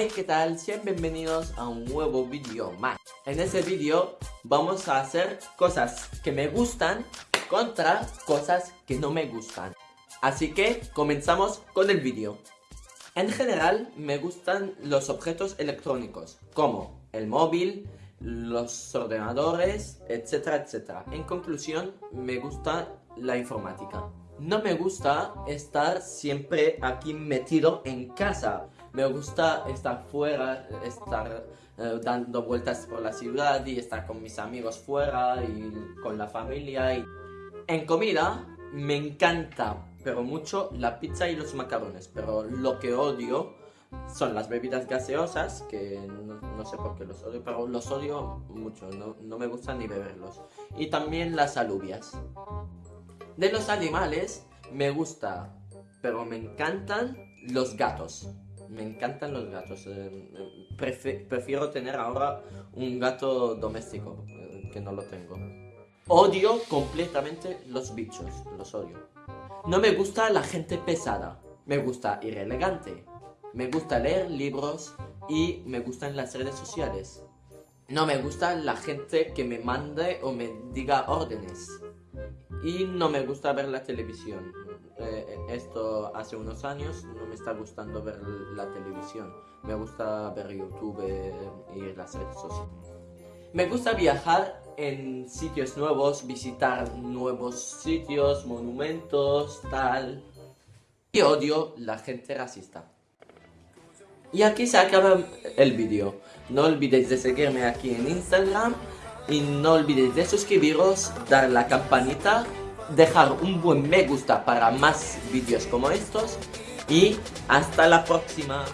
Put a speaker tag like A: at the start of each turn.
A: Hey, ¿qué tal? Sean bienvenidos a un nuevo vídeo más. En este vídeo vamos a hacer cosas que me gustan contra cosas que no me gustan. Así que comenzamos con el vídeo. En general me gustan los objetos electrónicos, como el móvil, los ordenadores, etcétera, etcétera. En conclusión, me gusta la informática. No me gusta estar siempre aquí metido en casa. Me gusta estar fuera, estar eh, dando vueltas por la ciudad y estar con mis amigos fuera y con la familia. Y... En comida me encanta, pero mucho, la pizza y los macarrones. Pero lo que odio son las bebidas gaseosas, que no, sé por qué los odio, pero los odio mucho, no, no me gusta ni beberlos. Y también las alubias. De los animales me gusta, pero me encantan los gatos. Me encantan los gatos. Eh, prefiero tener ahora un gato doméstico, eh, que no lo tengo. Odio completamente los bichos, los odio. No me gusta la gente pesada. Me gusta ir elegante. Me gusta leer libros y me gustan las redes sociales. No me gusta la gente que me mande o me diga órdenes. Y no me gusta ver la televisión. Eh, esto hace unos años no me está gustando ver la televisión. Me gusta ver YouTube y las redes sociales. Me gusta viajar en sitios nuevos, visitar nuevos sitios, monumentos, tal. Y odio la gente racista. Y aquí se acaba el vídeo. No olvidéis de seguirme aquí en Instagram y no olvidéis de suscribiros, dar la campanita, dejar un buen me gusta para más vídeos como estos y hasta la próxima.